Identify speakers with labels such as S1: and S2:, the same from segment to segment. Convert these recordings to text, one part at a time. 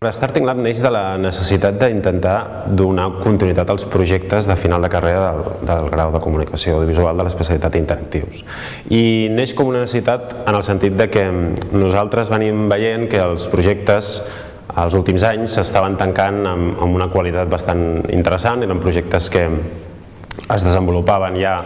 S1: Starting Lab neix de la necessitat d'intentar donar continuïtat als projectes de final de carrera del, del grau de comunicació audiovisual de l'especialitat interactius. I neix com una necessitat en el sentit de que nosaltres venim veient que els projectes els últims anys s'estaven tancant amb, amb una qualitat bastant interessant, eren projectes que es desenvolupaven ja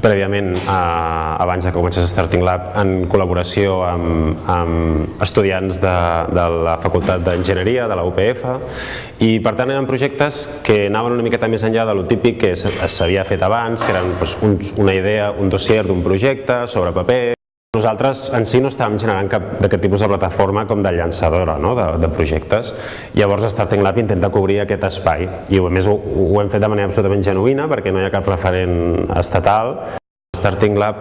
S1: prèviament, eh, abans de que comencés Starting Lab, en col·laboració amb, amb estudiants de, de la Facultat d'Enginyeria, de la UPF, i per tant eren projectes que anaven una miqueta més enllà de lo típic que s'havia fet abans, que eren doncs, un, una idea, un dossier d'un projecte sobre paper, nosaltres en si no estàvem generant cap d'aquest tipus de plataforma com de llançadora no? de, de projectes. Llavors Starting Lab intenta cobrir aquest espai i a més ho, ho hem fet de manera absolutament genuïna perquè no hi ha cap referent estatal. Starting Lab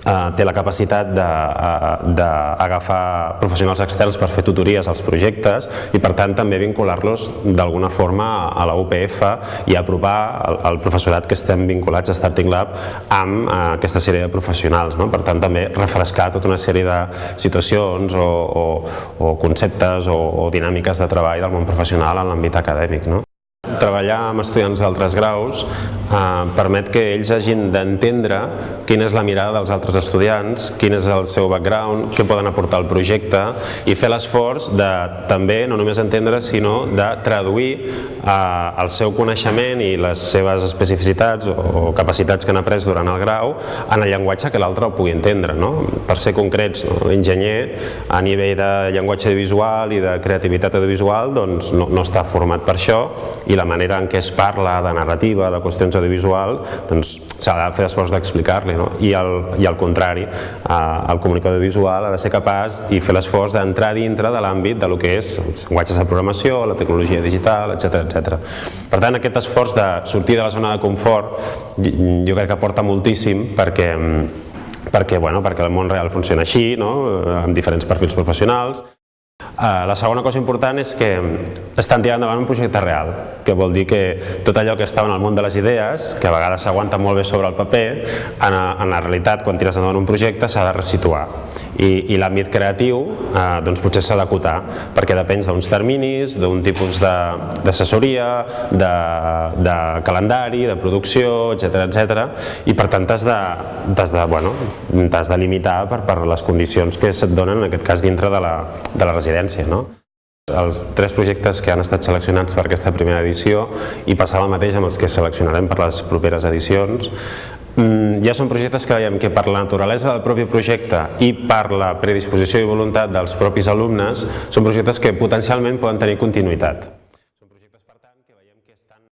S1: té la capacitat eh, d'agafar professionals externs per fer tutories als projectes i per tant també vincular-los d'alguna forma a la UPF i apropar el professorat que estem vinculats a Starting Lab amb eh, aquesta sèrie de professionals. No? Per tant també refrescar tota una sèrie de situacions o, o, o conceptes o, o dinàmiques de treball del món professional en l'àmbit acadèmic. No? Treballar amb estudiants d'altres graus eh, permet que ells hagin d'entendre quina és la mirada dels altres estudiants, quin és el seu background, què poden aportar al projecte i fer l'esforç de també no només entendre sinó de traduir eh, el seu coneixement i les seves especificitats o capacitats que han après durant el grau en el llenguatge que l'altre ho pugui entendre. No? Per ser concrets, no? l'enginyer a nivell de llenguatge visual i de creativitat audiovisual doncs, no, no està format per això i la manera en què es parla de narrativa, de qüestions audiovisual, doncs s'ha de fer esforç d'explicar-li. No? I, el, I al contrari, eh, el comunicador visual ha de ser capaç i fer l'esforç d'entrar dintre de l'àmbit de lo que és els llenguatges de programació, la tecnologia digital, etc etc. Per tant, aquest esforç de sortir de la zona de confort jo crec que aporta moltíssim perquè perquè, bueno, perquè el món real funciona així, no? amb diferents perfils professionals. Uh, la segona cosa important és que estan tirant endavant un projecte real, que vol dir que tot allò que estava en el món de les idees, que a vegades s'aguanta molt bé sobre el paper, en, en la realitat, quan tires endavant un projecte, s'ha de resituar. I, i l'àmbit creatiu eh, doncs potser s'ha d'acotar, perquè depèn d'uns terminis, d'un tipus d'assessoria, de, de, de calendari, de producció, etc etc. i per tant t'has de, de, bueno, de limitar per, per les condicions que se't donen, en aquest cas dintre de la, de la residència diferència. No? Els tres projectes que han estat seleccionats per aquesta primera edició i passar el mateix amb els que seleccionarem per les properes edicions mm, ja són projectes que veiem que per la naturalesa del propi projecte i per la predisposició i voluntat dels propis alumnes són projectes que potencialment poden tenir continuïtat. Són projectes, per tant, que veiem que estan